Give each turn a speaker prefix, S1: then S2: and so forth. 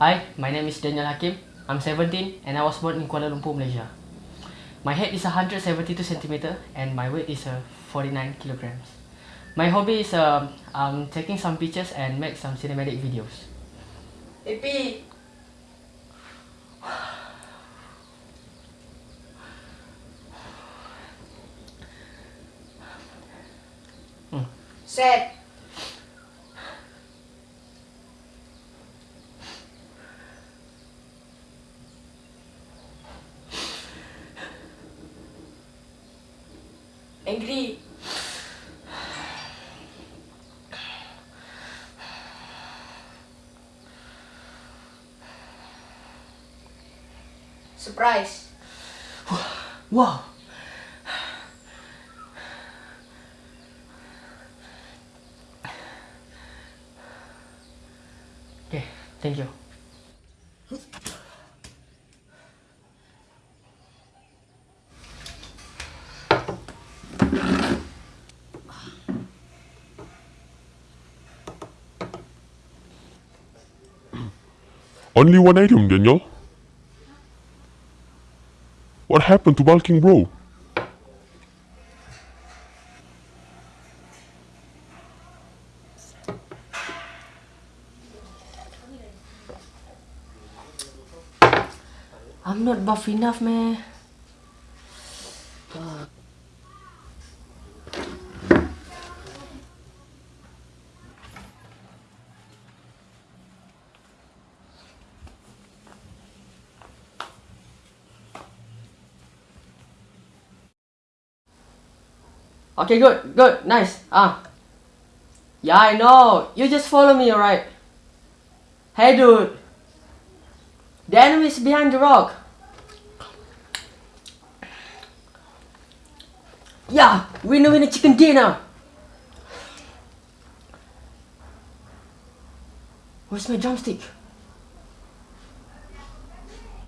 S1: Hi, my name is Daniel Hakim. I'm 17 and I was born in Kuala Lumpur, Malaysia. My height is 172 centimeter and my weight is uh, 49 kilograms. My hobby is uh, um, taking some pictures and make some cinematic videos.
S2: AP.
S1: Hmm.
S2: Set. Angry. Surprise.
S1: Wow! Okay, thank you.
S3: Only one item, Daniel. What happened to bulking bro?
S1: I'm not buff enough, man. Okay, good, good, nice. Ah. Yeah, I know. You just follow me, alright? Hey, dude. The enemy is behind the rock. Yeah, winner winner chicken dinner. Where's my drumstick?